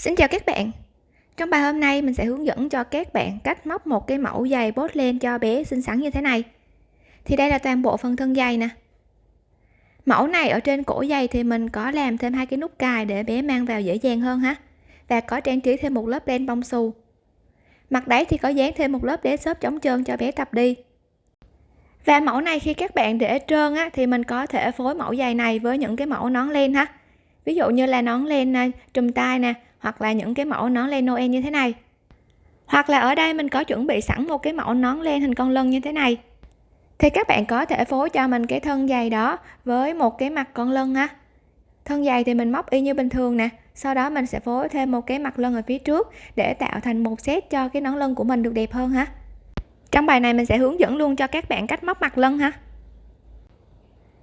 Xin chào các bạn. Trong bài hôm nay mình sẽ hướng dẫn cho các bạn cách móc một cái mẫu giày bốt lên cho bé xinh xắn như thế này. Thì đây là toàn bộ phần thân giày nè. Mẫu này ở trên cổ giày thì mình có làm thêm hai cái nút cài để bé mang vào dễ dàng hơn ha. Và có trang trí thêm một lớp len bông xù. Mặt đáy thì có dán thêm một lớp đế xốp chống trơn cho bé tập đi. Và mẫu này khi các bạn để trơn á, thì mình có thể phối mẫu giày này với những cái mẫu nón len ha. Ví dụ như là nón len à, trùm tay nè hoặc là những cái mẫu nón len Noel như thế này. Hoặc là ở đây mình có chuẩn bị sẵn một cái mẫu nón len hình con lân như thế này. Thì các bạn có thể phối cho mình cái thân dày đó với một cái mặt con lân ha thân dày thì mình móc y như bình thường nè, sau đó mình sẽ phối thêm một cái mặt lân ở phía trước để tạo thành một set cho cái nón lân của mình được đẹp hơn ha. Trong bài này mình sẽ hướng dẫn luôn cho các bạn cách móc mặt lân ha.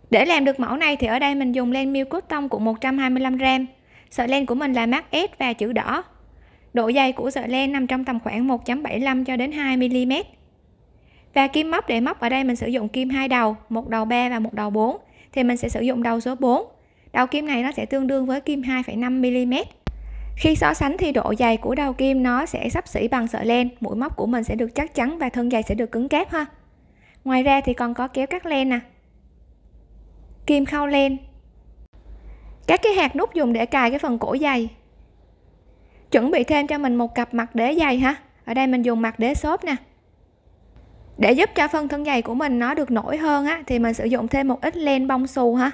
Để làm được mẫu này thì ở đây mình dùng len miêu cốt tông của 125 gram sợi len của mình là mát S và chữ đỏ. Độ dày của sợi len nằm trong tầm khoảng 1.75 cho đến 2 mm và kim móc để móc ở đây mình sử dụng kim hai đầu một đầu 3 và một đầu 4 thì mình sẽ sử dụng đầu số 4 đầu kim này nó sẽ tương đương với kim 2,5 mm khi so sánh thì độ dày của đầu kim nó sẽ sắp xỉ bằng sợi len mũi móc của mình sẽ được chắc chắn và thân dày sẽ được cứng cáp ha. Ngoài ra thì còn có kéo cắt len nè. Kim khâu len các cái hạt nút dùng để cài cái phần cổ giày chuẩn bị thêm cho mình một cặp mặt đế giày ha. Ở đây mình dùng mặt đế xốp nè. Để giúp cho phần thân giày của mình nó được nổi hơn á, thì mình sử dụng thêm một ít len bông xù ha.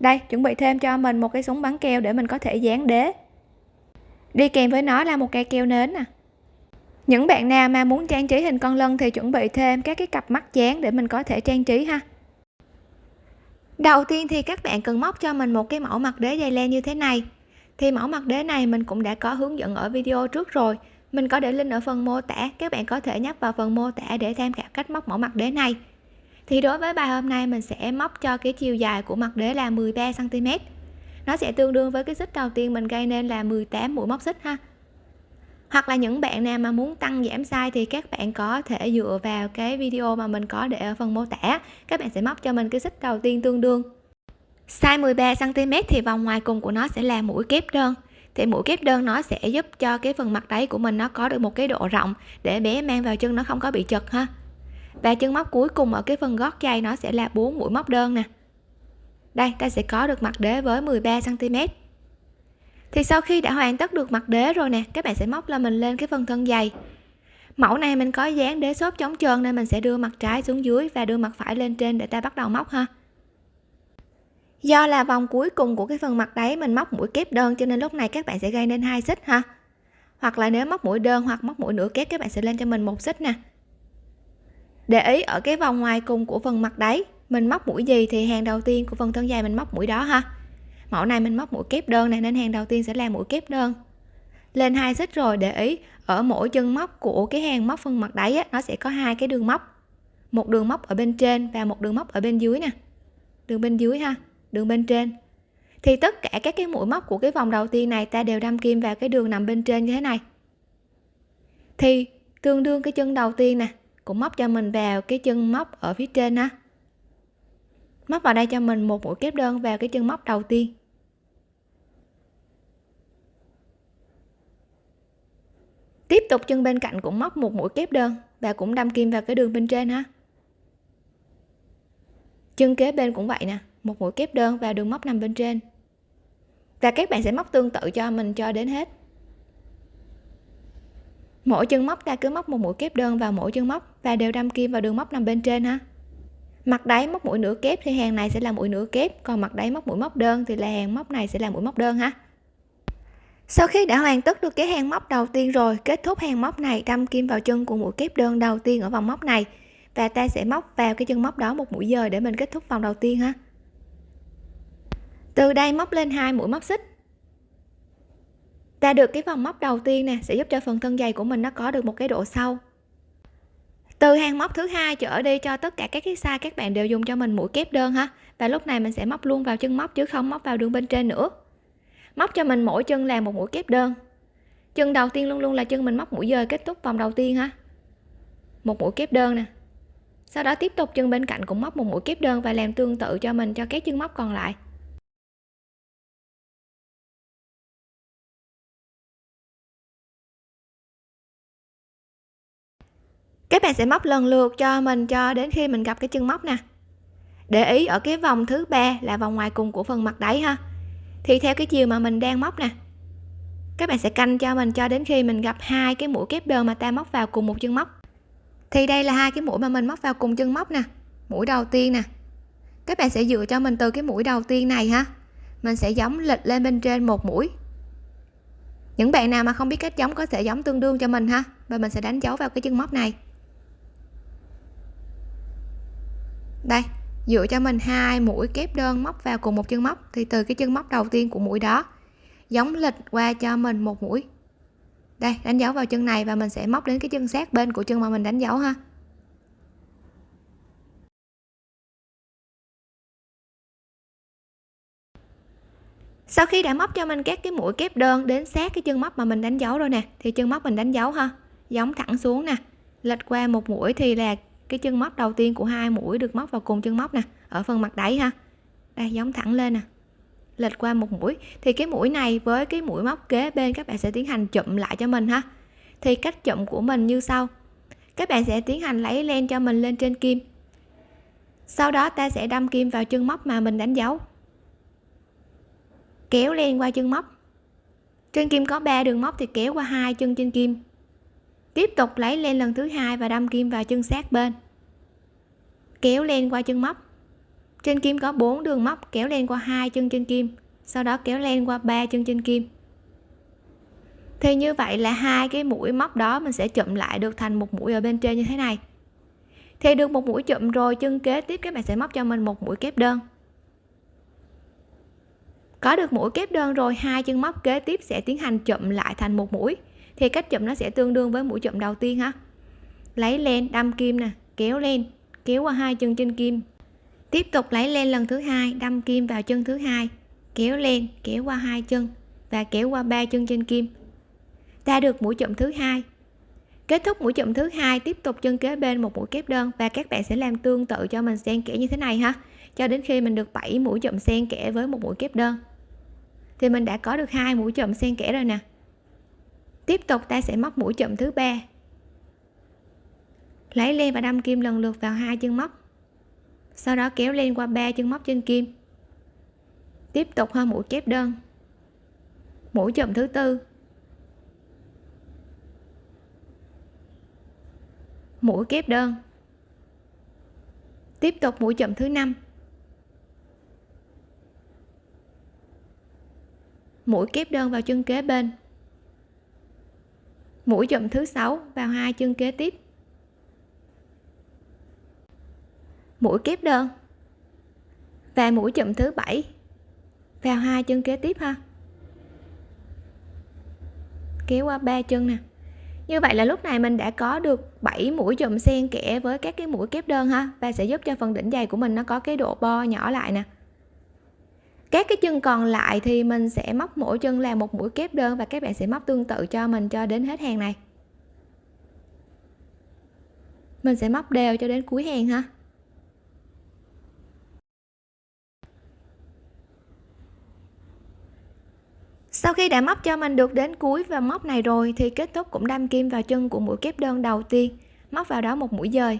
Đây, chuẩn bị thêm cho mình một cái súng bắn keo để mình có thể dán đế. Đi kèm với nó là một cây keo nến nè. Những bạn nào mà muốn trang trí hình con lân thì chuẩn bị thêm các cái cặp mắt dán để mình có thể trang trí ha đầu tiên thì các bạn cần móc cho mình một cái mẫu mặt đế dây len như thế này. Thì mẫu mặt đế này mình cũng đã có hướng dẫn ở video trước rồi. Mình có để link ở phần mô tả, các bạn có thể nhấp vào phần mô tả để tham khảo cách móc mẫu mặt đế này. Thì đối với bài hôm nay mình sẽ móc cho cái chiều dài của mặt đế là 13 cm nó sẽ tương đương với cái xích đầu tiên mình gây nên là 18 mũi móc xích ha hoặc là những bạn nào mà muốn tăng giảm size thì các bạn có thể dựa vào cái video mà mình có để ở phần mô tả. Các bạn sẽ móc cho mình cái xích đầu tiên tương đương. Size 13 cm thì vòng ngoài cùng của nó sẽ là mũi kép đơn. Thì mũi kép đơn nó sẽ giúp cho cái phần mặt đáy của mình nó có được một cái độ rộng để bé mang vào chân nó không có bị chật ha. Và chân móc cuối cùng ở cái phần gót giày nó sẽ là 4 mũi móc đơn nè. Đây, ta sẽ có được mặt đế với 13 cm thì sau khi đã hoàn tất được mặt đế rồi nè, các bạn sẽ móc là mình lên cái phần thân dày. Mẫu này mình có dán đế xốp chống trơn nên mình sẽ đưa mặt trái xuống dưới và đưa mặt phải lên trên để ta bắt đầu móc ha. Do là vòng cuối cùng của cái phần mặt đáy mình móc mũi kép đơn cho nên lúc này các bạn sẽ gây nên hai xích ha. Hoặc là nếu móc mũi đơn hoặc móc mũi nửa kép các bạn sẽ lên cho mình một xích nè. Để ý ở cái vòng ngoài cùng của phần mặt đáy, mình móc mũi gì thì hàng đầu tiên của phần thân dài mình móc mũi đó ha mẫu này mình móc mũi kép đơn này nên hàng đầu tiên sẽ là mũi kép đơn. Lên hai xích rồi để ý ở mỗi chân móc của cái hàng móc phần mặt đáy á, nó sẽ có hai cái đường móc. Một đường móc ở bên trên và một đường móc ở bên dưới nè. Đường bên dưới ha đường bên trên. Thì tất cả các cái mũi móc của cái vòng đầu tiên này ta đều đâm kim vào cái đường nằm bên trên như thế này. Thì tương đương cái chân đầu tiên nè cũng móc cho mình vào cái chân móc ở phía trên ha móc vào đây cho mình một mũi kép đơn vào cái chân móc đầu tiên. Tiếp tục chân bên cạnh cũng móc một mũi kép đơn. Và cũng đâm kim vào cái đường bên trên ha. Chân kế bên cũng vậy nè, một mũi kép đơn vào đường móc nằm bên trên. Và các bạn sẽ móc tương tự cho mình cho đến hết. Mỗi chân móc, ta cứ móc một mũi kép đơn vào mỗi chân móc và đều đâm kim vào đường móc nằm bên trên ha. Mặt đáy móc mũi nửa kép thì hàng này sẽ là mũi nửa kép, còn mặt đáy móc mũi móc đơn thì là hàng móc này sẽ là mũi móc đơn ha sau khi đã hoàn tất được cái hàng móc đầu tiên rồi, kết thúc hàng móc này, đâm kim vào chân của mũi kép đơn đầu tiên ở vòng móc này. Và ta sẽ móc vào cái chân móc đó một mũi dời để mình kết thúc vòng đầu tiên ha. Từ đây móc lên hai mũi móc xích. Ta được cái vòng móc đầu tiên nè, sẽ giúp cho phần thân dày của mình nó có được một cái độ sâu. Từ hàng móc thứ hai trở đi cho tất cả các cái size các bạn đều dùng cho mình mũi kép đơn ha. Và lúc này mình sẽ móc luôn vào chân móc chứ không móc vào đường bên trên nữa móc cho mình mỗi chân làm một mũi kép đơn. Chân đầu tiên luôn luôn là chân mình móc mũi dời kết thúc vòng đầu tiên ha. Một mũi kép đơn nè. Sau đó tiếp tục chân bên cạnh cũng móc một mũi kép đơn và làm tương tự cho mình cho các chân móc còn lại. Các bạn sẽ móc lần lượt cho mình cho đến khi mình gặp cái chân móc nè. Để ý ở cái vòng thứ ba là vòng ngoài cùng của phần mặt đáy ha thì theo cái chiều mà mình đang móc nè, các bạn sẽ canh cho mình cho đến khi mình gặp hai cái mũi kép đơn mà ta móc vào cùng một chân móc. Thì đây là hai cái mũi mà mình móc vào cùng chân móc nè, mũi đầu tiên nè. Các bạn sẽ dựa cho mình từ cái mũi đầu tiên này ha, mình sẽ giống lệch lên bên trên một mũi. Những bạn nào mà không biết cách giống có thể giống tương đương cho mình ha, và mình sẽ đánh dấu vào cái chân móc này. Đây dựa cho mình hai mũi kép đơn móc vào cùng một chân móc, thì từ cái chân móc đầu tiên của mũi đó, giống lịch qua cho mình một mũi. Đây, đánh dấu vào chân này và mình sẽ móc đến cái chân sát bên của chân mà mình đánh dấu ha. Sau khi đã móc cho mình các cái mũi kép đơn đến sát cái chân móc mà mình đánh dấu rồi nè, thì chân móc mình đánh dấu ha. Giống thẳng xuống nè lệch qua một mũi thì là cái chân móc đầu tiên của hai mũi được móc vào cùng chân móc nè, ở phần mặt đáy ha. Đây, giống thẳng lên nè. Lệch qua một mũi. Thì cái mũi này với cái mũi móc kế bên các bạn sẽ tiến hành chụm lại cho mình ha. Thì cách chụm của mình như sau. Các bạn sẽ tiến hành lấy len cho mình lên trên kim. Sau đó ta sẽ đâm kim vào chân móc mà mình đánh dấu. Kéo len qua chân móc. Trên kim có 3 đường móc thì kéo qua hai chân trên kim tiếp tục lấy lên lần thứ hai và đâm kim vào chân sát bên. Kéo len qua chân móc. Trên kim có 4 đường móc, kéo len qua hai chân trên kim, sau đó kéo len qua ba chân trên kim. Thì như vậy là hai cái mũi móc đó mình sẽ chụm lại được thành một mũi ở bên trên như thế này. Thì được một mũi chụm rồi, chân kế tiếp các bạn sẽ móc cho mình một mũi kép đơn. Có được mũi kép đơn rồi, hai chân móc kế tiếp sẽ tiến hành chụm lại thành một mũi thì cách chụm nó sẽ tương đương với mũi chụm đầu tiên ha lấy len, đâm kim nè, kéo lên kéo qua hai chân trên kim. Tiếp tục lấy len lần thứ hai, đâm kim vào chân thứ hai, kéo lên kéo qua hai chân và kéo qua ba chân trên kim. Ta được mũi chụm thứ hai. Kết thúc mũi chụm thứ hai, tiếp tục chân kế bên một mũi kép đơn và các bạn sẽ làm tương tự cho mình xen kẽ như thế này ha. Cho đến khi mình được 7 mũi chụm xen kẽ với một mũi kép đơn. Thì mình đã có được hai mũi chụm xen kẽ rồi nè tiếp tục ta sẽ móc mũi chụm thứ ba. Lấy len và đâm kim lần lượt vào hai chân móc. Sau đó kéo len qua ba chân móc trên kim. Tiếp tục hơn mũi kép đơn. Mũi chậm thứ tư. Mũi kép đơn. Tiếp tục mũi chậm thứ năm. Mũi kép đơn vào chân kế bên mũi chậm thứ sáu, vào hai chân kế tiếp. Mũi kép đơn. Và mũi chậm thứ bảy, vào hai chân kế tiếp ha. Kéo qua ba chân nè. Như vậy là lúc này mình đã có được 7 mũi chùm xen kẽ với các cái mũi kép đơn ha, và sẽ giúp cho phần đỉnh dày của mình nó có cái độ bo nhỏ lại nè các cái chân còn lại thì mình sẽ móc mỗi chân là một mũi kép đơn và các bạn sẽ móc tương tự cho mình cho đến hết hàng này. Mình sẽ móc đều cho đến cuối hàng ha. Sau khi đã móc cho mình được đến cuối và móc này rồi thì kết thúc cũng đâm kim vào chân của mũi kép đơn đầu tiên, móc vào đó một mũi dời.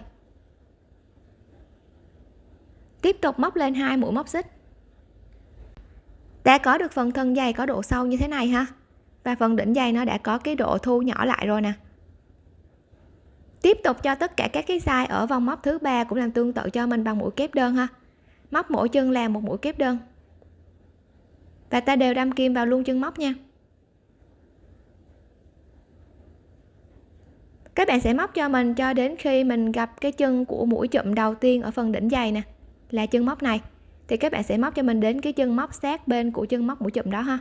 Tiếp tục móc lên hai mũi móc xích đã có được phần thân dày có độ sâu như thế này ha? Và phần đỉnh dày nó đã có cái độ thu nhỏ lại rồi nè. Tiếp tục cho tất cả các cái size ở vòng móc thứ ba cũng làm tương tự cho mình bằng mũi kép đơn ha. Móc mỗi chân làm một mũi kép đơn. Và ta đều đâm kim vào luôn chân móc nha. Các bạn sẽ móc cho mình cho đến khi mình gặp cái chân của mũi chụm đầu tiên ở phần đỉnh dày nè, là chân móc này thì các bạn sẽ móc cho mình đến cái chân móc sát bên của chân móc mũi chùm đó ha.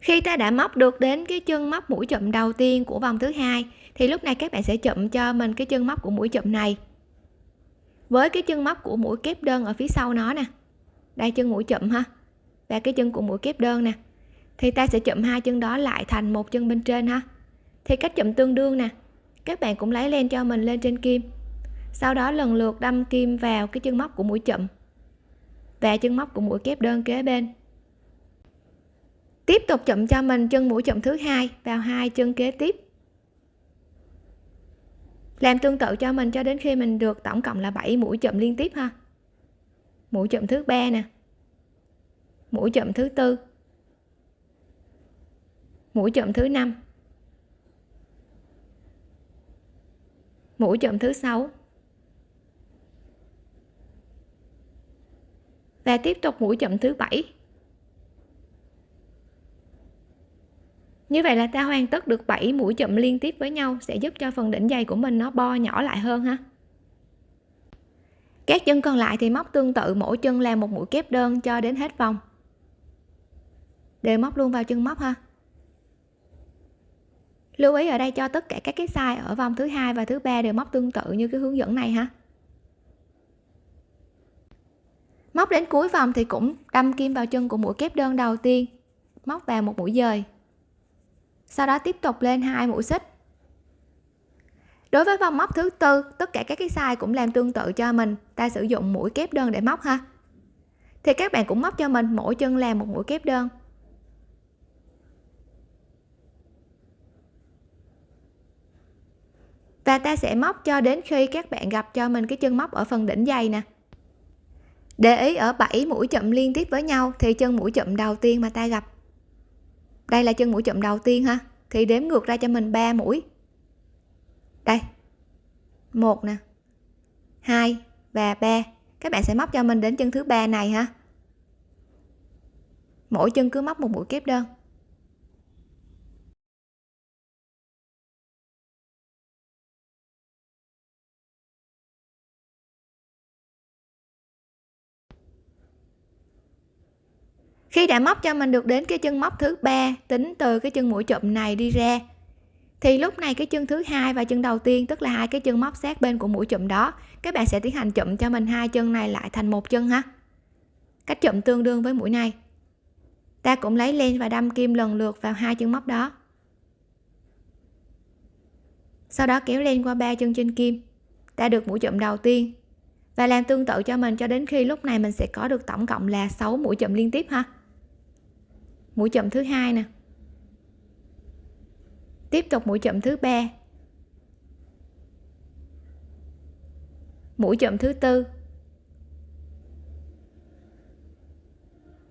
Khi ta đã móc được đến cái chân móc mũi chùm đầu tiên của vòng thứ hai, thì lúc này các bạn sẽ chụm cho mình cái chân móc của mũi chùm này. Với cái chân móc của mũi kép đơn ở phía sau nó nè, đây chân mũi chụm ha, và cái chân của mũi kép đơn nè, thì ta sẽ chụm hai chân đó lại thành một chân bên trên ha thì cách chụm tương đương nè. Các bạn cũng lấy len cho mình lên trên kim. Sau đó lần lượt đâm kim vào cái chân móc của mũi chậm. Và chân móc của mũi kép đơn kế bên. Tiếp tục chậm cho mình chân mũi chậm thứ hai vào hai chân kế tiếp. Làm tương tự cho mình cho đến khi mình được tổng cộng là 7 mũi chậm liên tiếp ha. Mũi chậm thứ ba nè. Mũi chậm thứ tư. Mũi chậm thứ năm. Mũi chụm thứ sáu. Và tiếp tục mũi chụm thứ bảy. Như vậy là ta hoàn tất được 7 mũi chụm liên tiếp với nhau, sẽ giúp cho phần đỉnh dày của mình nó bo nhỏ lại hơn ha. Các chân còn lại thì móc tương tự, mỗi chân làm một mũi kép đơn cho đến hết vòng. Đều móc luôn vào chân móc ha lưu ý ở đây cho tất cả các cái size ở vòng thứ hai và thứ ba đều móc tương tự như cái hướng dẫn này ha. Móc đến cuối vòng thì cũng đâm kim vào chân của mũi kép đơn đầu tiên, móc vào một mũi dời. Sau đó tiếp tục lên hai mũi xích. Đối với vòng móc thứ tư, tất cả các cái size cũng làm tương tự cho mình, ta sử dụng mũi kép đơn để móc ha. Thì các bạn cũng móc cho mình mỗi chân làm một mũi kép đơn. Và ta sẽ móc cho đến khi các bạn gặp cho mình cái chân móc ở phần đỉnh dày nè. Để ý ở 7 mũi chậm liên tiếp với nhau thì chân mũi chậm đầu tiên mà ta gặp. Đây là chân mũi chậm đầu tiên ha. Thì đếm ngược ra cho mình 3 mũi. Đây. Một nè. Hai và ba. Các bạn sẽ móc cho mình đến chân thứ ba này ha. Mỗi chân cứ móc một mũi kép đơn. Khi đã móc cho mình được đến cái chân móc thứ ba, tính từ cái chân mũi chụm này đi ra, thì lúc này cái chân thứ hai và chân đầu tiên, tức là hai cái chân móc sát bên của mũi chụm đó, các bạn sẽ tiến hành chụm cho mình hai chân này lại thành một chân ha. Cách chụm tương đương với mũi này. Ta cũng lấy len và đâm kim lần lượt vào hai chân móc đó. Sau đó kéo len qua ba chân trên kim. Ta được mũi chụm đầu tiên. Và làm tương tự cho mình cho đến khi lúc này mình sẽ có được tổng cộng là 6 mũi chụm liên tiếp ha mũi chậm thứ hai nè. Tiếp tục mũi chậm thứ ba. Mũi chậm thứ tư.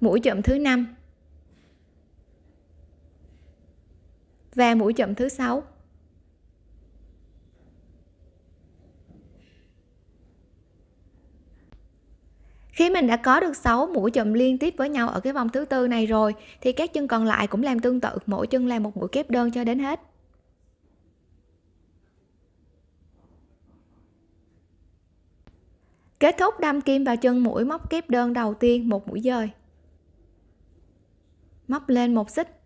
Mũi chậm thứ năm. Và mũi chậm thứ sáu. Khi mình đã có được 6 mũi chùm liên tiếp với nhau ở cái vòng thứ tư này rồi, thì các chân còn lại cũng làm tương tự, mỗi chân làm một mũi kép đơn cho đến hết. Kết thúc đâm kim vào chân mũi móc kép đơn đầu tiên, một mũi dời. Móc lên một xích.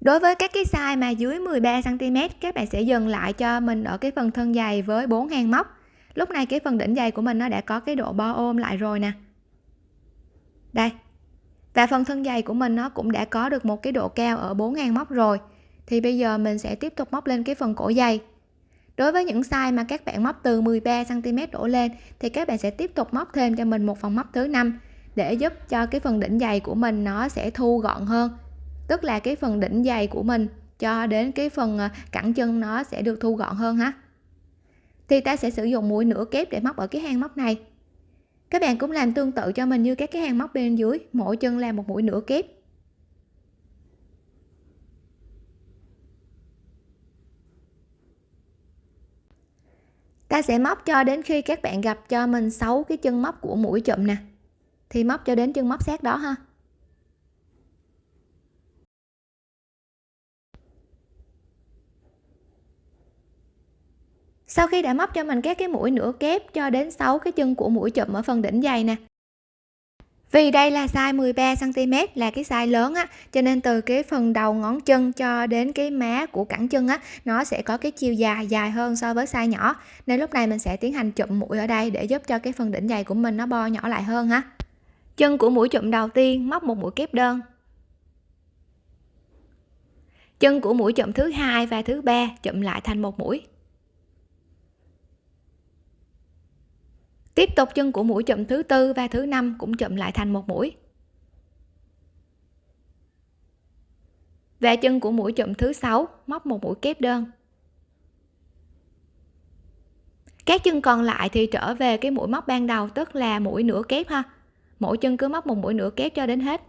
Đối với các cái size mà dưới 13 cm các bạn sẽ dừng lại cho mình ở cái phần thân dày với 4 hàng móc lúc này cái phần đỉnh dày của mình nó đã có cái độ bo ôm lại rồi nè. Đây. Và phần thân dày của mình nó cũng đã có được một cái độ cao ở 4.000 móc rồi. Thì bây giờ mình sẽ tiếp tục móc lên cái phần cổ dày đối với những size mà các bạn móc từ 13 cm đổ lên, thì các bạn sẽ tiếp tục móc thêm cho mình một phần móc thứ năm để giúp cho cái phần đỉnh dày của mình nó sẽ thu gọn hơn. Tức là cái phần đỉnh dày của mình cho đến cái phần à, cẳng chân nó sẽ được thu gọn hơn ha thì ta sẽ sử dụng mũi nửa kép để móc ở cái hang móc này. Các bạn cũng làm tương tự cho mình như các cái hang móc bên dưới. Mỗi chân làm một mũi nửa kép. Ta sẽ móc cho đến khi các bạn gặp cho mình 6 cái chân móc của mũi chụm nè. Thì móc cho đến chân móc sát đó ha. Sau khi đã móc cho mình các cái mũi nửa kép cho đến 6 cái chân của mũi chụm ở phần đỉnh dày nè. Vì đây là size 13 cm là cái size lớn á, cho nên từ cái phần đầu ngón chân cho đến cái má của cẳng chân á, nó sẽ có cái chiều dài dài hơn so với size nhỏ. Nên lúc này mình sẽ tiến hành chụm mũi ở đây để giúp cho cái phần đỉnh dày của mình nó bo nhỏ lại hơn ha. Chân của mũi chụm đầu tiên, móc một mũi kép đơn. Chân của mũi chụm thứ hai và thứ ba chụm lại thành một mũi. Tiếp tục chân của mũi chụm thứ tư và thứ năm cũng chụm lại thành một mũi. Và chân của mũi chụm thứ sáu móc một mũi kép đơn. Các chân còn lại thì trở về cái mũi móc ban đầu, tức là mũi nửa kép ha. Mỗi chân cứ móc một mũi nửa kép cho đến hết.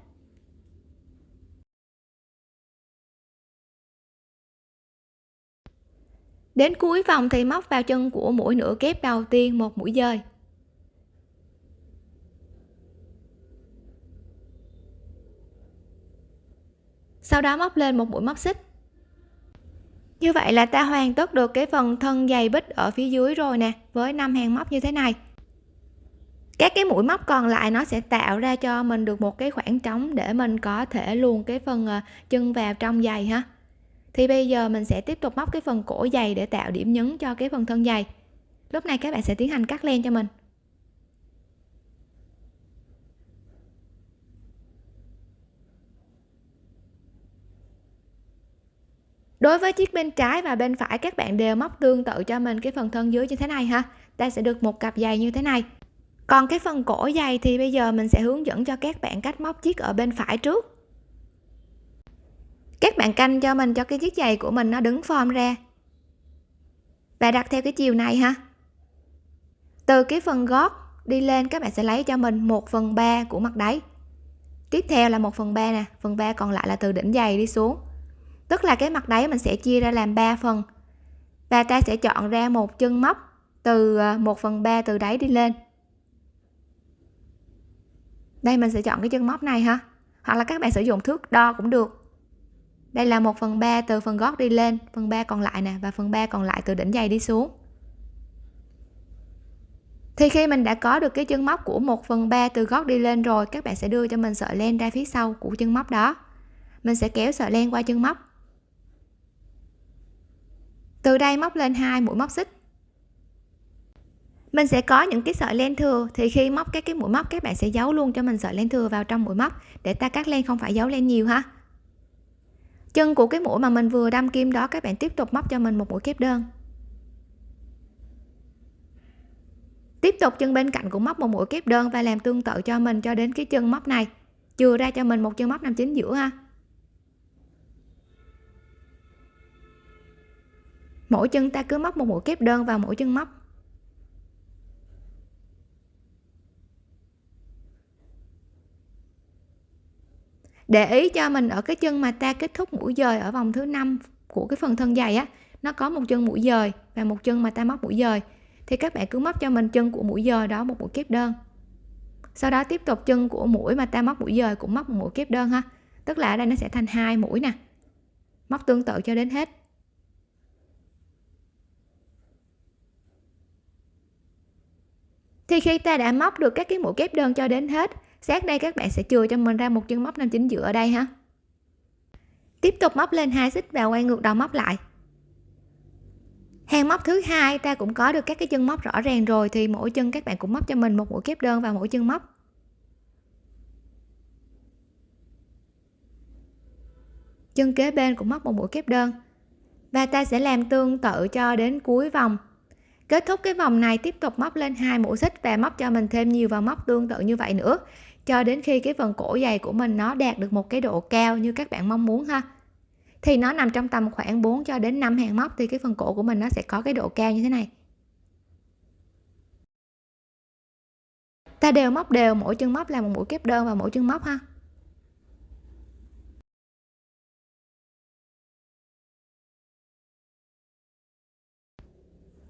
Đến cuối vòng thì móc vào chân của mũi nửa kép đầu tiên một mũi dời. Sau đó móc lên một mũi móc xích. Như vậy là ta hoàn tất được cái phần thân dày bích ở phía dưới rồi nè, với năm hàng móc như thế này. Các cái mũi móc còn lại nó sẽ tạo ra cho mình được một cái khoảng trống để mình có thể luồn cái phần ờ, chân vào trong giày ha. Thì bây giờ mình sẽ tiếp tục móc cái phần cổ giày để tạo điểm nhấn cho cái phần thân giày lúc này các bạn sẽ tiến hành cắt len cho mình. Đối với chiếc bên trái và bên phải, các bạn đều móc tương tự cho mình cái phần thân dưới như thế này ha. Ta sẽ được một cặp giày như thế này. Còn cái phần cổ giày thì bây giờ mình sẽ hướng dẫn cho các bạn cách móc chiếc ở bên phải trước. Các bạn canh cho mình cho cái chiếc giày của mình nó đứng form ra. Và đặt theo cái chiều này ha. Từ cái phần gót đi lên, các bạn sẽ lấy cho mình 1 phần 3 của mặt đáy. Tiếp theo là 1 phần 3 nè, phần 3 còn lại là từ đỉnh giày đi xuống tức là cái mặt đáy mình sẽ chia ra làm 3 phần. Và ta sẽ chọn ra một chân móc từ ờ, 1 phần 3 từ đáy đi lên. Đây, mình sẽ chọn cái chân móc này ha. Hoặc là các bạn sử dụng thước đo cũng được. Đây là 1 phần 3 từ phần gót đi lên, phần 3 còn lại nè, và phần 3 còn lại từ đỉnh giày đi xuống. Thì khi mình đã có được cái chân móc của 1 phần 3 từ gót đi lên rồi, các bạn sẽ đưa cho mình sợi len ra phía sau của chân móc đó. Mình sẽ kéo sợi len qua chân móc từ đây móc lên hai mũi móc xích. Mình sẽ có những cái sợi len thừa, thì khi móc các cái mũi móc, các bạn sẽ giấu luôn cho mình sợi len thừa vào trong mũi móc để ta cắt len, không phải giấu len nhiều ha. Chân của cái mũi mà mình vừa đâm kim đó, các bạn tiếp tục móc cho mình một mũi kép đơn. Tiếp tục chân bên cạnh cũng móc một mũi kép đơn và làm tương tự cho mình cho đến cái chân móc này. Chừa ra cho mình một chân móc nằm chính giữa ha. Mỗi chân ta cứ móc một mũi kép đơn vào mỗi chân móc. Để ý cho mình ở cái chân mà ta kết thúc mũi dời ở vòng thứ năm của cái phần thân dày á, nó có một chân mũi dời và một chân mà ta móc mũi dời. Thì các bạn cứ móc cho mình chân của mũi dời đó một mũi kép đơn. Sau đó tiếp tục chân của mũi mà ta móc mũi dời cũng móc một mũi kép đơn ha. Tức là ở đây nó sẽ thành hai mũi nè. Móc tương tự cho đến hết. Thì khi ta đã móc được các cái mũi kép đơn cho đến hết, sát đây các bạn sẽ chừa cho mình ra một chân móc nằm chính giữa ở đây ha. Tiếp tục móc lên hai xích và quay ngược đầu móc lại. Hàng móc thứ hai, ta cũng có được các cái chân móc rõ ràng rồi thì mỗi chân các bạn cũng móc cho mình một mũi kép đơn vào mỗi chân móc. Chân kế bên cũng móc một mũi kép đơn. Và ta sẽ làm tương tự cho đến cuối vòng kết thúc cái vòng này, tiếp tục móc lên hai mũi xích và móc cho mình thêm nhiều vào móc tương tự như vậy nữa. Cho đến khi cái phần cổ dày của mình nó đạt được một cái độ cao như các bạn mong muốn ha. Thì nó nằm trong tầm khoảng 4 cho đến 5 hàng móc thì cái phần cổ của mình nó sẽ có cái độ cao như thế này. Ta đều móc đều, mỗi chân móc là một mũi kép đơn và mỗi chân móc ha.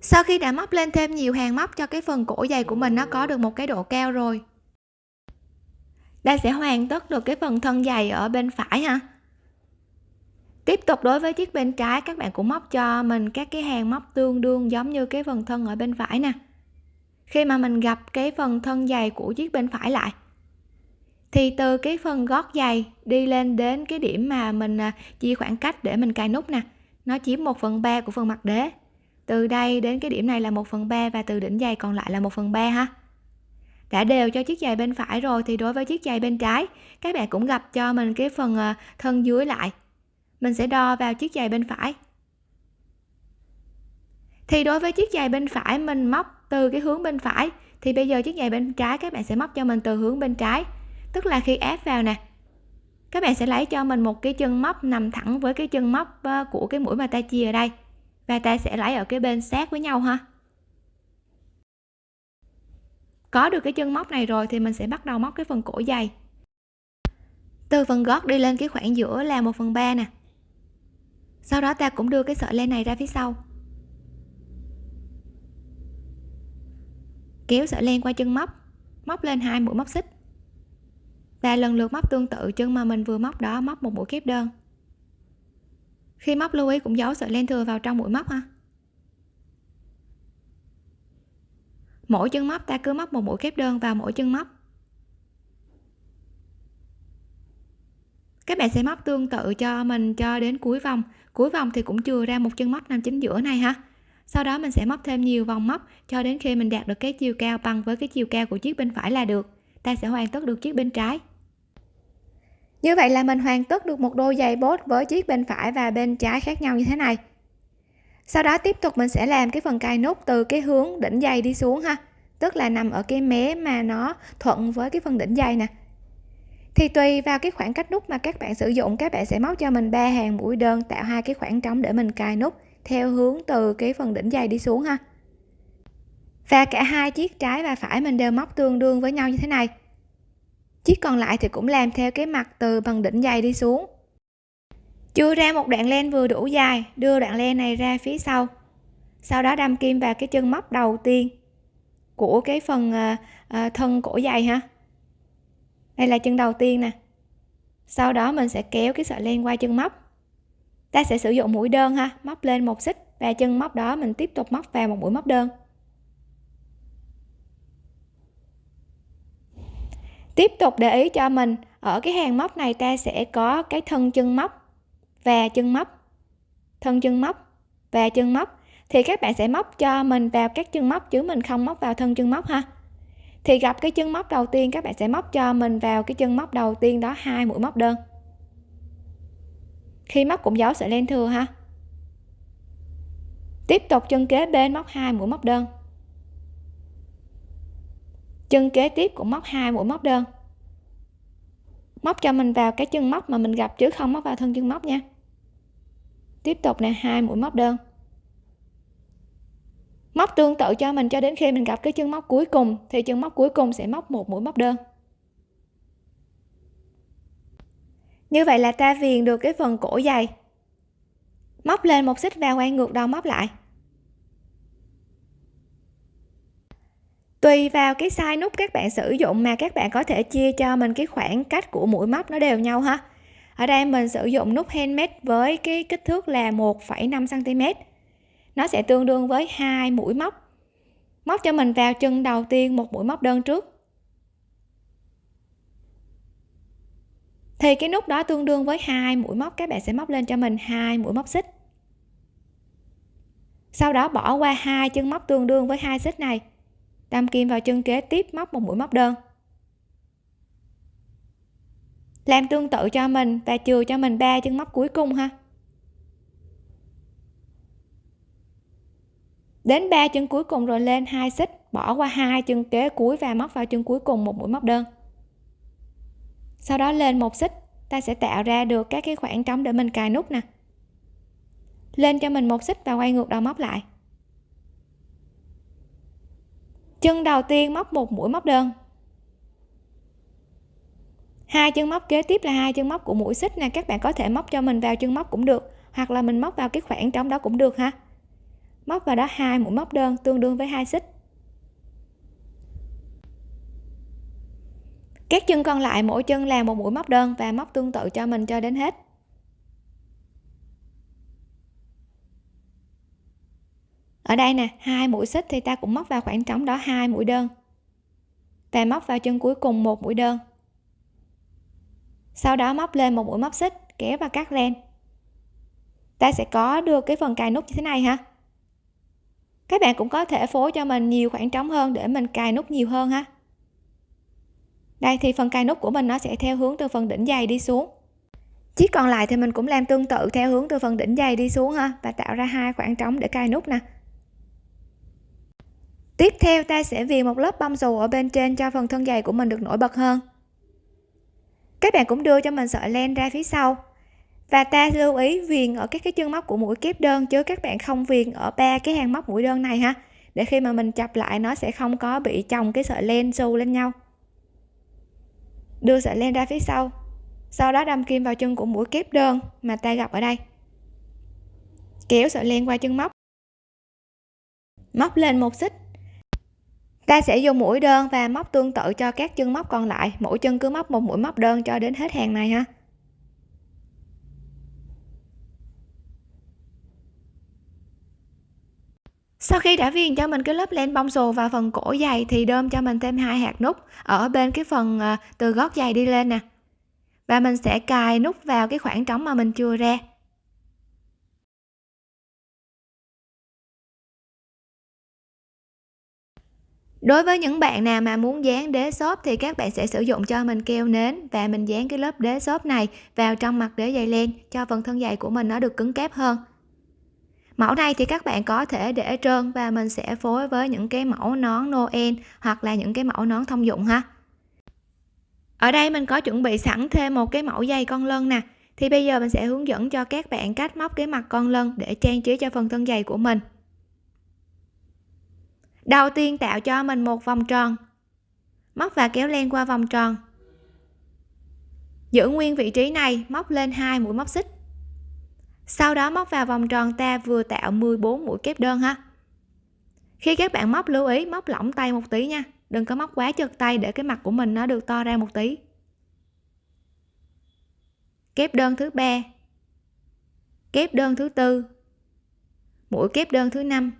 Sau khi đã móc lên thêm nhiều hàng móc cho cái phần cổ dày của mình, nó có được một cái độ cao rồi. Đây sẽ hoàn tất được cái phần thân dày ở bên phải ha. Tiếp tục đối với chiếc bên trái, các bạn cũng móc cho mình các cái hàng móc tương đương giống như cái phần thân ở bên phải nè. Khi mà mình gặp cái phần thân dày của chiếc bên phải lại, thì từ cái phần gót giày đi lên đến cái điểm mà mình à, chia khoảng cách để mình cài nút nè. Nó chiếm 1 phần 3 của phần mặt đế từ đây đến cái điểm này là 1 phần 3 và từ đỉnh giày còn lại là 1 phần 3 ha. Đã đều cho chiếc giày bên phải rồi thì đối với chiếc giày bên trái, các bạn cũng gặp cho mình cái phần ờ, thân dưới lại. Mình sẽ đo vào chiếc giày bên phải. Thì đối với chiếc giày bên phải mình móc từ cái hướng bên phải, thì bây giờ chiếc giày bên trái các bạn sẽ móc cho mình từ hướng bên trái. Tức là khi ép vào nè, các bạn sẽ lấy cho mình một cái chân móc nằm thẳng với cái chân móc ờ, của cái mũi mà ta chia ở đây và ta sẽ lấy ở cái bên sát với nhau ha. Có được cái chân móc này rồi thì mình sẽ bắt đầu móc cái phần cổ dày. Từ phần gót đi lên cái khoảng giữa là 1 phần 3 nè. Sau đó ta cũng đưa cái sợi len này ra phía sau. Kéo sợi len qua chân móc móc lên hai mũi móc xích. Và lần lượt móc tương tự, chân mà mình vừa móc đó móc một mũi kép đơn khi móc lưu ý cũng giấu sợi len thừa vào trong mũi móc ha. Mỗi chân móc, ta cứ móc một mũi kép đơn vào mỗi chân móc. Các bạn sẽ móc tương tự cho mình cho đến cuối vòng. Cuối vòng thì cũng chừa ra một chân móc nằm chính giữa này ha. Sau đó mình sẽ móc thêm nhiều vòng móc cho đến khi mình đạt được cái chiều cao bằng với cái chiều cao của chiếc bên phải là được. Ta sẽ hoàn tất được chiếc bên trái như vậy là mình hoàn tất được một đôi giày bốt với chiếc bên phải và bên trái khác nhau như thế này. Sau đó tiếp tục mình sẽ làm cái phần cài nút từ cái hướng đỉnh dây đi xuống ha. Tức là nằm ở cái mé mà nó thuận với cái phần đỉnh dây nè. Thì tùy vào cái khoảng cách nút mà các bạn sử dụng, các bạn sẽ móc cho mình ba hàng mũi đơn tạo hai cái khoảng trống để mình cài nút theo hướng từ cái phần đỉnh dây đi xuống ha. Và cả hai chiếc trái và phải mình đều móc tương đương với nhau như thế này chiếc còn lại thì cũng làm theo cái mặt từ bằng đỉnh dây đi xuống. Chưa ra một đoạn len vừa đủ dài đưa đoạn len này ra phía sau. Sau đó đâm kim vào cái chân móc đầu tiên của cái phần à, à, thân cổ dày ha. Đây là chân đầu tiên nè. Sau đó mình sẽ kéo cái sợi len qua chân móc. Ta sẽ sử dụng mũi đơn ha móc lên một xích và chân móc đó mình tiếp tục móc vào một mũi móc đơn. Tiếp tục để ý cho mình, ở cái hàng móc này ta sẽ có cái thân chân móc, và chân móc, thân chân móc, và chân móc. Thì các bạn sẽ móc cho mình vào các chân móc chứ mình không móc vào thân chân móc ha. Thì gặp cái chân móc đầu tiên, các bạn sẽ móc cho mình vào cái chân móc đầu tiên đó, hai mũi móc đơn. Khi móc cũng giấu sợi len thừa ha. Tiếp tục chân kế bên móc hai mũi móc đơn chân kế tiếp cũng móc hai mũi móc đơn. Móc cho mình vào cái chân móc mà mình gặp chứ không? Móc vào thân chân móc nha. Tiếp tục nè, hai mũi móc đơn. Móc tương tự cho mình cho đến khi mình gặp cái chân móc cuối cùng, thì chân móc cuối cùng sẽ móc một mũi móc đơn. Như vậy là ta viền được cái phần cổ dày. Móc lên một xích và quay ngược đầu móc lại. Tùy vào cái size nút các bạn sử dụng mà các bạn có thể chia cho mình cái khoảng cách của mũi móc nó đều nhau ha. Ở đây mình sử dụng nút handmade với cái kích thước là 1,5 cm nó sẽ tương đương với hai mũi móc. Móc cho mình vào chân đầu tiên một mũi móc đơn trước. Thì cái nút đó tương đương với hai mũi móc các bạn sẽ móc lên cho mình hai mũi móc xích. Sau đó bỏ qua hai chân móc tương đương với hai xích này đâm kim vào chân kế tiếp móc một mũi móc đơn. Làm tương tự cho mình và chừa cho mình ba chân móc cuối cùng ha. Đến ba chân cuối cùng rồi lên hai xích, bỏ qua hai chân kế cuối và móc vào chân cuối cùng một mũi móc đơn. Sau đó lên một xích, ta sẽ tạo ra được các cái khoảng trống để mình cài nút nè. Lên cho mình một xích và quay ngược đầu móc lại. Chân đầu tiên móc một mũi móc đơn. Hai chân móc kế tiếp là hai chân móc của mũi xích nè, các bạn có thể móc cho mình vào chân móc cũng được, hoặc là mình móc vào cái khoảng trống đó cũng được ha. Móc vào đó hai mũi móc đơn tương đương với hai xích. Các chân còn lại mỗi chân là một mũi móc đơn và móc tương tự cho mình cho đến hết. Ở đây nè, hai mũi xích thì ta cũng móc vào khoảng trống đó hai mũi đơn. Và móc vào chân cuối cùng một mũi đơn. Sau đó móc lên một mũi móc xích, kéo và cắt len ta sẽ có được cái phần cài nút như thế này ha. Các bạn cũng có thể phối cho mình nhiều khoảng trống hơn để mình cài nút nhiều hơn ha. Đây, thì phần cài nút của mình nó sẽ theo hướng từ phần đỉnh dày đi xuống. Chiếc còn lại thì mình cũng làm tương tự theo hướng từ phần đỉnh dày đi xuống ha, và tạo ra hai khoảng trống để cài nút nè tiếp theo, ta sẽ viền một lớp bông dù ở bên trên cho phần thân dày của mình được nổi bật hơn. Các bạn cũng đưa cho mình sợi len ra phía sau. Và ta lưu ý viền ở các cái chân móc của mũi kép đơn, chứ các bạn không viền ở ba cái hàng móc mũi đơn này ha. Để khi mà mình chập lại, nó sẽ không có bị chồng cái sợi len xù lên nhau. Đưa sợi len ra phía sau. Sau đó đâm kim vào chân của mũi kép đơn mà ta gặp ở đây. Kéo sợi len qua chân móc. Móc lên một xích ta sẽ dùng mũi đơn và móc tương tự cho các chân móc còn lại. Mỗi chân cứ móc một mũi móc đơn cho đến hết hàng này ha. Sau khi đã viền cho mình cái lớp len bông xù và phần cổ dày thì đơm cho mình thêm hai hạt nút ở bên cái phần ờ, từ gót dày đi lên nè. Và mình sẽ cài nút vào cái khoảng trống mà mình chưa ra. Đối với những bạn nào mà muốn dán đế xốp thì các bạn sẽ sử dụng cho mình keo nến và mình dán cái lớp đế xốp này vào trong mặt đế dày len cho phần thân giày của mình nó được cứng cáp hơn. Mẫu này thì các bạn có thể để trơn và mình sẽ phối với những cái mẫu nón Noel hoặc là những cái mẫu nón thông dụng ha. Ở đây mình có chuẩn bị sẵn thêm một cái mẫu dây con lân nè. Thì bây giờ mình sẽ hướng dẫn cho các bạn cách móc cái mặt con lân để trang trí cho phần thân giày của mình đầu tiên tạo cho mình một vòng tròn. Móc và kéo len qua vòng tròn. Giữ nguyên vị trí này, móc lên hai mũi móc xích. Sau đó móc vào vòng tròn ta vừa tạo 14 mũi kép đơn ha. Khi các bạn móc lưu ý, móc lỏng tay một tí nha. Đừng có móc quá chật tay để cái mặt của mình nó được to ra một tí. Kép đơn thứ ba. Kép đơn thứ tư. Mũi kép đơn thứ năm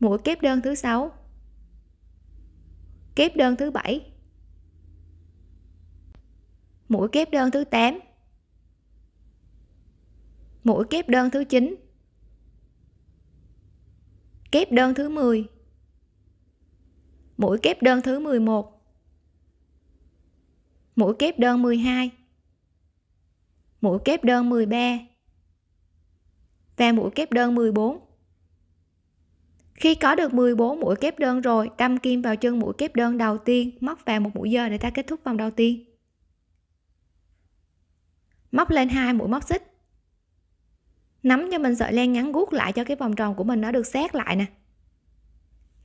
mũi kép đơn thứ sáu. Kép đơn thứ bảy. Mũi kép đơn thứ 8 mũi kép đơn thứ 9 kép đơn thứ 10 mũi kép đơn thứ 11 mũi kép đơn 12 mũi kép đơn 13 và mũi kép đơn 14 khi có được 14 mũi kép đơn rồi, đâm kim vào chân mũi kép đơn đầu tiên, móc vào một mũi dời để ta kết thúc vòng đầu tiên. Móc lên hai mũi móc xích. Nắm cho mình sợi len ngắn guốc lại cho cái vòng tròn của mình nó được sát lại nè.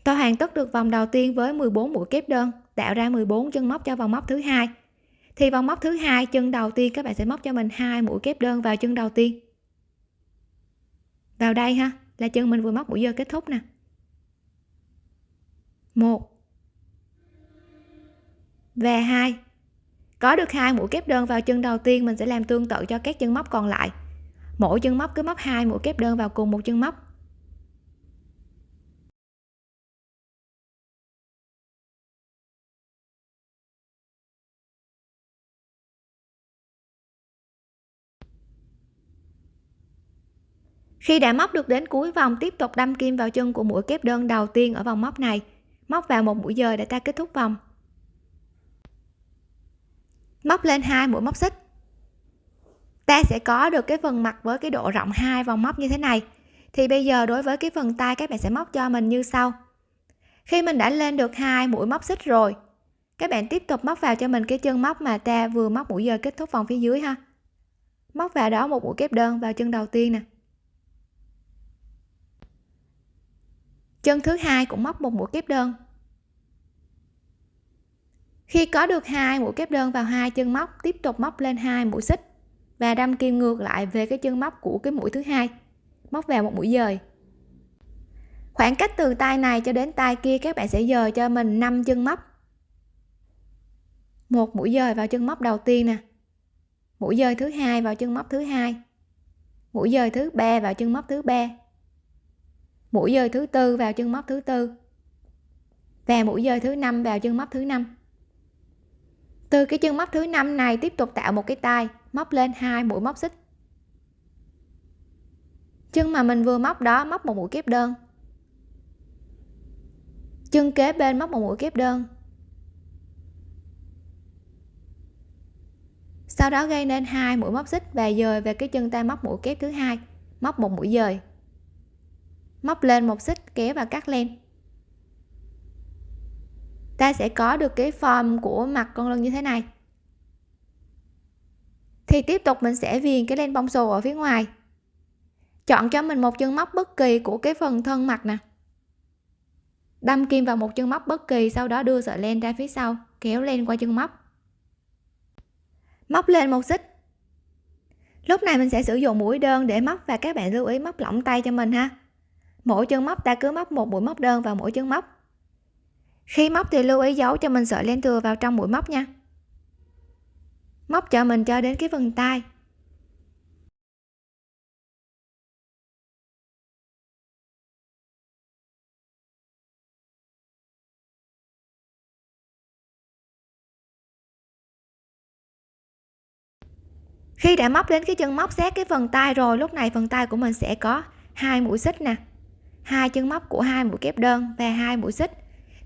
Tôi hoàn tất được vòng đầu tiên với 14 mũi kép đơn, tạo ra 14 chân móc cho vòng móc thứ hai. Thì vòng móc thứ hai, chân đầu tiên các bạn sẽ móc cho mình hai mũi kép đơn vào chân đầu tiên. Vào đây ha, là chân mình vừa móc mũi dơ kết thúc nè một. Và hai. Có được hai mũi kép đơn vào chân đầu tiên, mình sẽ làm tương tự cho các chân móc còn lại. Mỗi chân móc cứ móc hai mũi kép đơn vào cùng một chân móc. Khi đã móc được đến cuối vòng, tiếp tục đâm kim vào chân của mũi kép đơn đầu tiên ở vòng móc này móc vào một mũi dời để ta kết thúc vòng. Móc lên hai mũi móc xích. Ta sẽ có được cái phần mặt với cái độ rộng hai vòng móc như thế này. Thì bây giờ đối với cái phần tay, các bạn sẽ móc cho mình như sau. Khi mình đã lên được hai mũi móc xích rồi, các bạn tiếp tục móc vào cho mình cái chân móc mà ta vừa móc mũi giờ kết thúc vòng phía dưới ha. Móc vào đó một mũi kép đơn vào chân đầu tiên nè. Chân thứ hai cũng móc một mũi kép đơn. Khi có được hai mũi kép đơn vào hai chân móc, tiếp tục móc lên hai mũi xích và đâm kim ngược lại về cái chân móc của cái mũi thứ hai, móc vào một mũi dời. Khoảng cách từ tay này cho đến tay kia các bạn sẽ dời cho mình 5 chân móc. Một mũi dời vào chân móc đầu tiên nè, mũi dời thứ hai vào chân móc thứ hai, mũi dời thứ ba vào chân móc thứ ba mũi dời thứ tư vào chân móc thứ tư. Và mũi dời thứ năm vào chân móc thứ năm. Từ cái chân móc thứ năm này tiếp tục tạo một cái tay móc lên hai mũi móc xích. Chân mà mình vừa móc đó, móc một mũi kép đơn. Chân kế bên móc một mũi kép đơn. Sau đó gây nên hai mũi móc xích và dời về cái chân ta móc mũi kép thứ hai, móc một mũi dời móc lên một xích kéo và cắt len. Ta sẽ có được cái form của mặt con lân như thế này. Thì tiếp tục mình sẽ viền cái len bông xù ở phía ngoài. Chọn cho mình một chân móc bất kỳ của cái phần thân mặt nè. Đâm kim vào một chân móc bất kỳ, sau đó đưa sợi len ra phía sau, kéo len qua chân móc. Móc lên một xích. Lúc này mình sẽ sử dụng mũi đơn để móc và các bạn lưu ý móc lỏng tay cho mình ha mỗi chân móc ta cứ móc một mũi móc đơn vào mỗi chân móc. Khi móc thì lưu ý giấu cho mình sợi len thừa vào trong mũi móc nha. Móc cho mình cho đến cái phần tay. Khi đã móc đến cái chân móc sát cái phần tay rồi, lúc này phần tay của mình sẽ có hai mũi xích nè hai chân móc của hai mũi kép đơn và hai mũi xích,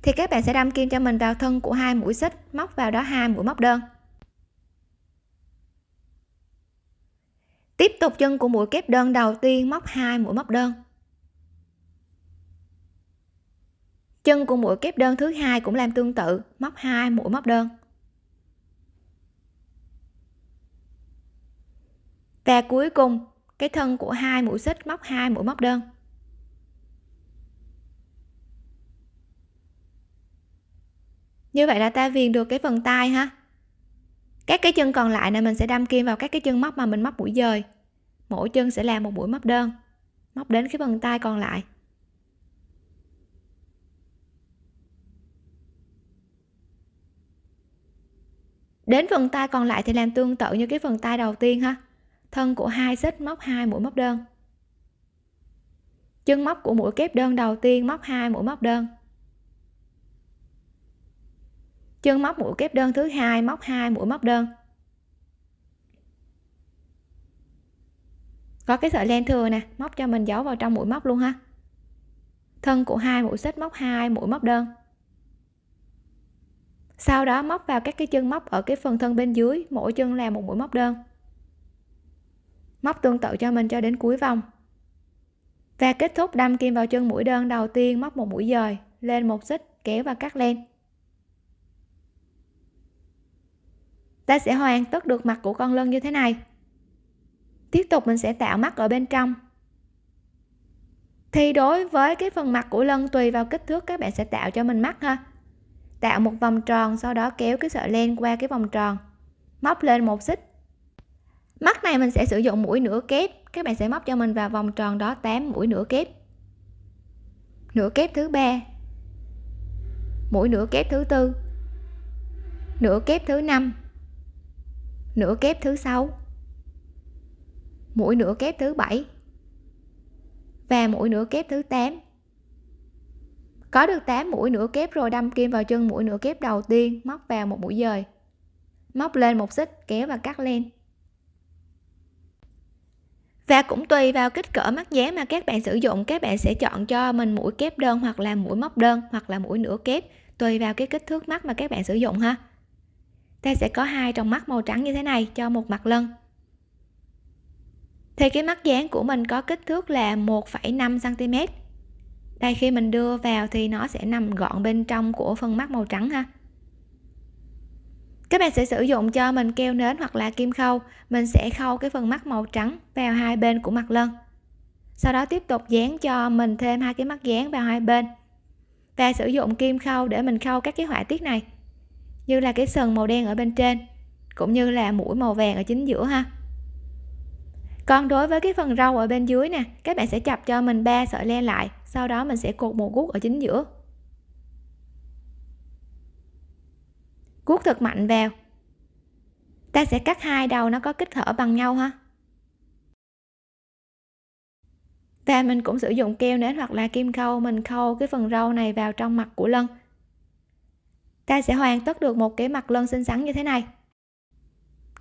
thì các bạn sẽ đâm kim cho mình vào thân của hai mũi xích, móc vào đó hai mũi móc đơn. Tiếp tục chân của mũi kép đơn đầu tiên móc hai mũi móc đơn. Chân của mũi kép đơn thứ hai cũng làm tương tự, móc hai mũi móc đơn. Và cuối cùng, cái thân của hai mũi xích móc hai mũi móc đơn. Như vậy là ta viền được cái phần tay ha. Các cái chân còn lại này mình sẽ đâm kim vào các cái chân móc mà mình móc mũi dời. Mỗi chân sẽ làm một mũi móc đơn, móc đến cái phần tay còn lại. Đến phần tay còn lại thì làm tương tự như cái phần tay đầu tiên ha. Thân của hai xích móc hai mũi móc đơn. Chân móc của mũi kép đơn đầu tiên móc hai mũi móc đơn chân móc mũi kép đơn thứ hai, móc hai, mũi móc đơn. Có cái sợi len thừa nè, móc cho mình giấu vào trong mũi móc luôn ha. Thân của hai, mũi xích móc hai, mũi móc đơn. Sau đó móc vào các cái chân móc ở cái phần thân bên dưới, mỗi chân làm một mũi móc đơn. Móc tương tự cho mình cho đến cuối vòng. Và kết thúc đâm kim vào chân mũi đơn đầu tiên, móc một mũi dời, lên một xích, kéo và cắt len. Ta sẽ hoàn tất được mặt của con lân như thế này. Tiếp tục mình sẽ tạo mắt ở bên trong. Thì đối với cái phần mặt của lân tùy vào kích thước, các bạn sẽ tạo cho mình mắt ha. Tạo một vòng tròn, sau đó kéo cái sợi len qua cái vòng tròn. Móc lên một xích. Mắt này mình sẽ sử dụng mũi nửa kép. Các bạn sẽ móc cho mình vào vòng tròn đó 8 mũi nửa kép. Nửa kép thứ ba. Mũi nửa kép thứ tư. Nửa kép thứ năm nửa kép thứ sáu. Mũi nửa kép thứ bảy. Và mũi nửa kép thứ 8 có được 8 mũi nửa kép rồi, đâm kim vào chân mũi nửa kép đầu tiên, móc vào một mũi dời. Móc lên một xích, kéo và cắt len. Và cũng tùy vào kích cỡ mắt giá mà các bạn sử dụng, các bạn sẽ chọn cho mình mũi kép đơn hoặc là mũi móc đơn hoặc là mũi nửa kép, tùy vào cái kích thước mắt mà các bạn sử dụng ha ta sẽ có hai tròng mắt màu trắng như thế này cho một mặt lân. Thì cái mắt dán của mình có kích thước là 1,5 cm đây khi mình đưa vào thì nó sẽ nằm gọn bên trong của phần mắt màu trắng ha. Các bạn sẽ sử dụng cho mình keo nến hoặc là kim khâu. Mình sẽ khâu cái phần mắt màu trắng vào hai bên của mặt lân. Sau đó tiếp tục dán cho mình thêm hai cái mắt dán vào hai bên. Và sử dụng kim khâu để mình khâu các cái họa tiết này như là cái sừng màu đen ở bên trên, cũng như là mũi màu vàng ở chính giữa ha. Còn đối với cái phần râu ở bên dưới nè, các bạn sẽ chập cho mình ba sợi len lại, sau đó mình sẽ cột một guốc ở chính giữa. Guốc thật mạnh vào. Ta sẽ cắt hai đầu nó có kích thở bằng nhau ha. Và mình cũng sử dụng keo nến hoặc là kim khâu, mình khâu cái phần râu này vào trong mặt của lân ta sẽ hoàn tất được một cái mặt lân xinh xắn như thế này.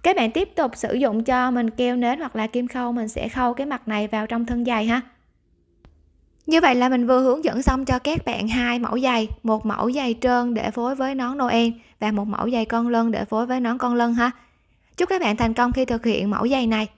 Các bạn tiếp tục sử dụng cho mình keo nến hoặc là kim khâu, mình sẽ khâu cái mặt này vào trong thân giày ha. Như vậy là mình vừa hướng dẫn xong cho các bạn hai mẫu giày, một mẫu giày trơn để phối với nón noel và một mẫu giày con lân để phối với nón con lân ha. Chúc các bạn thành công khi thực hiện mẫu giày này.